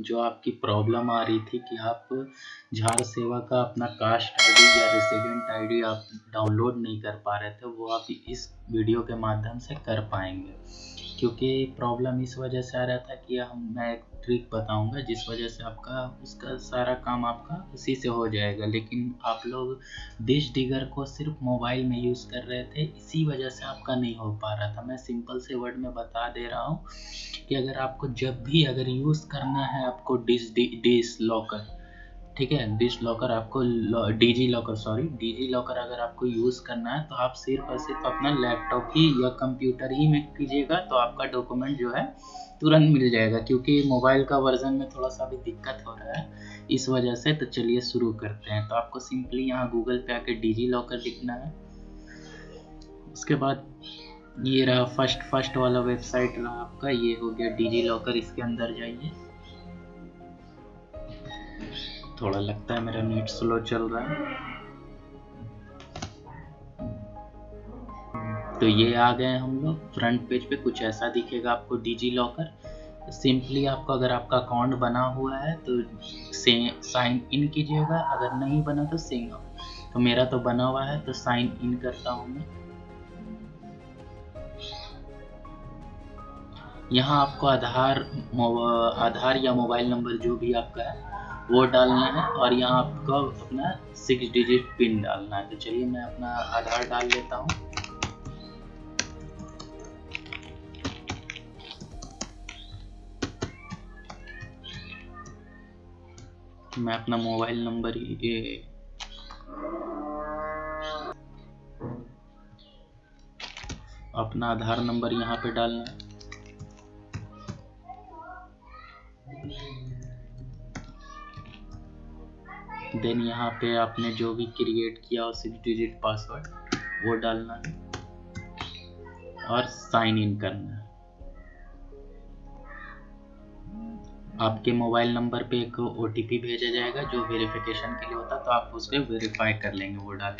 जो आपकी प्रॉब्लम आ रही थी कि आप झार सेवा का अपना कास्ट आईडी या रेसिडेंट आईडी आप डाउनलोड नहीं कर पा रहे थे, वो आप इस वीडियो के माध्यम से कर पाएँगे। क्योंकि प्रॉब्लम इस वजह से आ रहा था कि हम, मैं एक ट्रिक बताऊँगा, जिस वजह से आपका, उसका सारा काम आपका उसी से हो जाएगा। लेकिन आप लोग डिश डिगर को सिर्फ़ मोबाइल में यूज़ कर रहे थे, इसी वजह से आपका नहीं हो पा रहा था। मैं सिंपल से वर्ड में बता दे रहा हूँ कि अगर आपको जब भी अगर यूज़ करना है आपको डिश डिश लॉकर ठीक है डिश लॉकर आपको DG locker sorry DG locker अगर आपको यूज़ करना है तो आप सिर्फ़ और सिर्फ़ अपना लैपटॉप ही या कंप्यूटर ही में कीजिएगा तो आपका डॉक्यूमेंट जो है तुरंत मिल जाएगा, क्योंकि मोबाइल का वर्जन में थोड़ा सा भी दिक्कत हो रहा है, इस वजह से तो चलिए शुरू करते हैं। तो आपको सिंपली यहाँ गूगल पे आके डीजी लॉकर लिखना है। उसके बाद ये रहा फ़र्स्ट फ़र्स्ट वाला वेबसाइट रहा आपका, ये हो गया डीजी लॉकर इसके अंदर जाइए। थोड़ा लगता है मेरा नेट स्लो चल रहा है। तो ये आ गए हम लोग। फ्रंट पेज पे कुछ ऐसा दिखेगा आपको डिजी लॉकर सिंपली आपको अगर आपका अकाउंट बना हुआ है तो से साइन इन कीजिएगा। अगर नहीं बना तो सिंग तो मेरा तो बना हुआ है तो साइन इन करता हूँ मैं। यहाँ आपको आधार आधार या मोबाइल नंबर जो भी आपका है वो डालना है और यहाँ आपको अपना सिक्स डिजिट पिन डालना है। तो चलिए मैं अपना आधार डाल लेता हूँ। मैं अपना मोबाइल नंबर ये अपना आधार नंबर यहाँ पे डालना है। देन यहाँ पे आपने जो भी क्रिएट किया हो सिक्स डिजिट पासवर्ड वो डालना है और साइन इन करना है। आपके मोबाइल नंबर पे एक ओटीपी भेजा जाएगा, जो वेरिफिकेशन के लिए होता है तो आप उसको वेरीफाई कर लेंगे, वो डाल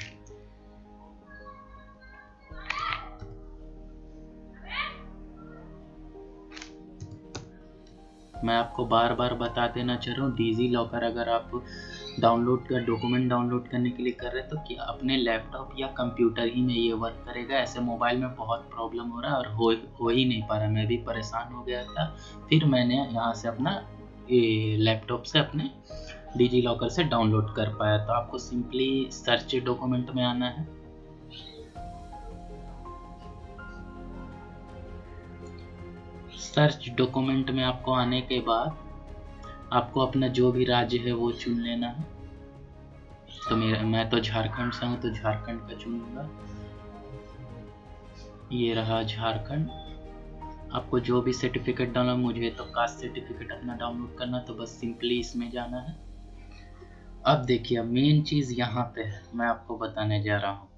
मैं आपको बार बार बता देना चाह रहा हूँ डीजी लॉकर अगर आप डाउनलोड कर, डॉक्यूमेंट डाउनलोड करने के लिए कर रहे हैं तो क्या अपने लैपटॉप या कंप्यूटर ही में ये वर्क करेगा? ऐसे मोबाइल में बहुत प्रॉब्लम हो रहा है और हो हो ही नहीं पा रहा। मैं भी परेशान हो गया था। फिर मैंने यहाँ से अपना लैपटॉप से अपने डिजी लॉकर से डाउनलोड कर पाया। तो आपको सिंपली सर्च डॉक्यूमेंट में आना है। सर्च डॉक्यूमेंट में आपको आने के बाद आपको अपना जो भी राज्य है वो चुन लेना है। तो मेरा, मैं तो झारखंड से हूँ तो झारखंड का चुनूँगा। ये रहा झारखंड। आपको जो भी सर्टिफिकेट डालना मुझे तो कास्ट सर्टिफिकेट अपना डाउनलोड करना तो बस सिंपली इसमें जाना है। अब देखिए मेन चीज़ यहाँ पे है, मैं आपको बताने जा रहा हूँ।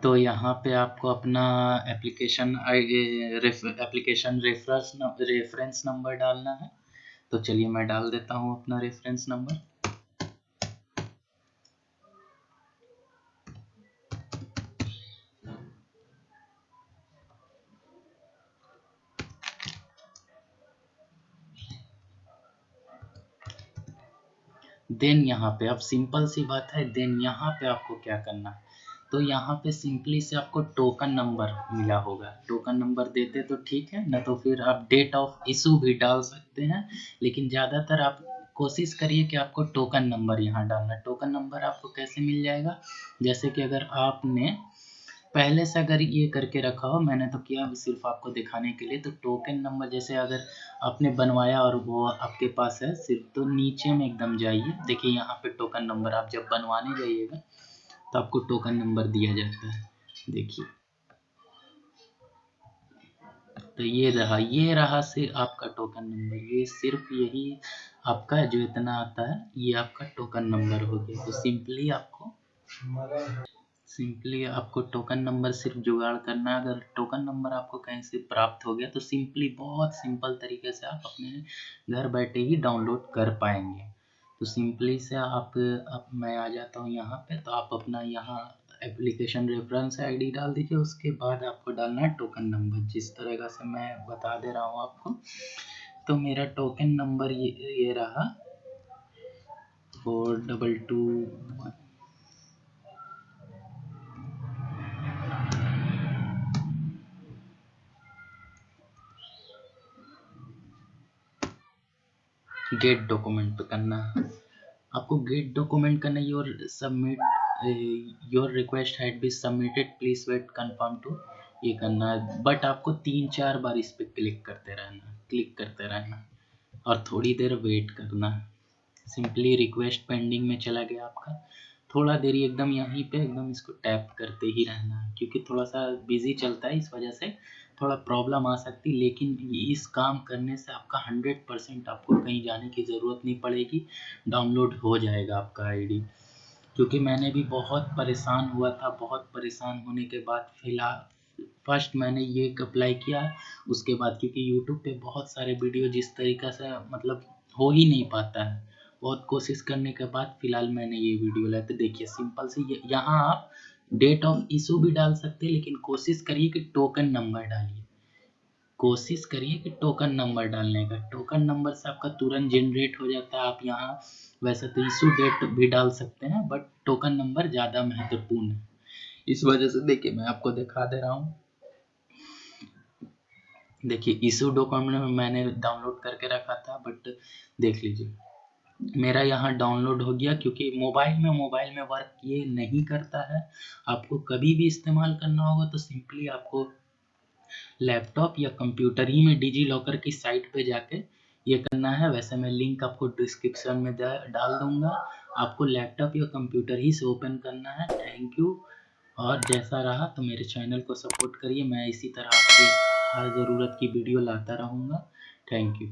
तो यहाँ पे आपको अपना application application reference reference number डालना है। तो चलिए मैं डाल देता हूँ अपना रेफरेंस नंबर देन यहाँ पे अब सिंपल सी बात है देन यहाँ पे आपको क्या करना है? तो यहाँ पे सिंपली से आपको टोकन नंबर मिला होगा। टोकन नंबर देते तो ठीक है, ना तो फिर आप डेट ऑफ़ इशू भी डाल सकते हैं, लेकिन ज़्यादातर आप कोशिश करिए कि आपको टोकन नंबर यहाँ डालना। टोकन नंबर आपको कैसे मिल जाएगा? जैसे कि अगर आपने पहले से अगर ये करके रखा हो, मैंने तो किया सिर्फ़ आपको दिखाने के लिए तो टोकन नंबर जैसे अगर आपने बनवाया और वो आपके पास है, सिर्फ़ तो नीचे में एकदम जाइए। देखिए यहाँ पे टोकन नंबर आप जब बनवाने जाइएगा तो आपको टोकन नंबर दिया जाता है। देखिए। तो ये रहा ये रहा सिर्फ़ आपका टोकन नंबर ये सिर्फ़ यही आपका जो इतना आता है, ये आपका टोकन नंबर हो गया। तो सिंपली आपको सिंपली आपको टोकन नंबर सिर्फ़ जुगाड़ करना अगर टोकन नंबर आपको कहीं से प्राप्त हो गया तो सिंपली बहुत सिंपल तरीके से आप अपने घर बैठे ही डाउनलोड कर पाएँगे। तो सिंपली से आप अब मैं आ जाता हूँ यहाँ पे तो आप अपना यहाँ एप्लीकेशन रेफरेंस आईडी डाल दीजिए, उसके बाद आपको डालना है टोकन नंबर जिस तरह का से मैं बता दे रहा हूँ आपको तो मेरा टोकन नंबर ये ये रहा four double two get document पे करना। आपको गेट डॉक्यूमेंट करना your submit your request had be submitted please wait confirm to ये करना। है बट आपको तीन चार बार इस पर क्लिक करते रहना क्लिक करते रहना। और थोड़ी देर वेट करना। सिंपली रिक्वेस्ट पेंडिंग में चला गया आपका। थोड़ा देरी एकदम यहीं पे, एकदम इसको टैप करते ही रहना। क्योंकि थोड़ा सा बिज़ी चलता है इस वजह से। थोड़ा प्रॉब्लम आ सकती, लेकिन इस काम करने से आपका हंड्रेड परसेंट आपको कहीं जाने की ज़रूरत नहीं पड़ेगी। डाउनलोड हो जाएगा आपका आईडी क्योंकि मैंने भी बहुत परेशान हुआ था, बहुत परेशान होने के बाद फ़िलहाल फ़र्स्ट मैंने ये अप्लाई किया, उसके बाद क्योंकि यूट्यूब पे बहुत सारे वीडियो जिस तरीक़े से मतलब हो ही नहीं पाता है, बहुत कोशिश करने के बाद फ़िलहाल मैंने ये वीडियो लाया। तो देखिए सिंपल से, यहाँ आप डेट ऑफ़ इशू भी डाल सकते हैं, लेकिन कोशिश करिए कि टोकन नंबर डालिए। कोशिश करिए कि टोकन नंबर डालने का। टोकन नंबर से आपका तुरंत जनरेट हो जाता है। आप यहाँ वैसे तो इशू डेट भी डाल सकते हैं बट टोकन नंबर ज़्यादा महत्वपूर्ण है। इस वजह से देखिए, मैं आपको दिखा दे रहा हूँ। देखिए इशू डॉक्यूमेंट में मैंने डाउनलोड करके रखा था बट देख लीजिए। मेरा यहाँ डाउनलोड हो गया क्योंकि मोबाइल में मोबाइल में वर्क ये नहीं करता है। आपको कभी भी इस्तेमाल करना होगा तो सिंपली आपको लैपटॉप या कंप्यूटर ही में डिजी लॉकर की साइट पे जाके ये करना है। वैसे मैं लिंक आपको डिस्क्रिप्शन में डाल दूँगा। आपको लैपटॉप या कंप्यूटर ही से ओपन करना है। थैंक यू और जैसा रहा तो मेरे चैनल को सपोर्ट करिए। मैं इसी तरह आपकी हर ज़रूरत की वीडियो लाता रहूँगा। Thank you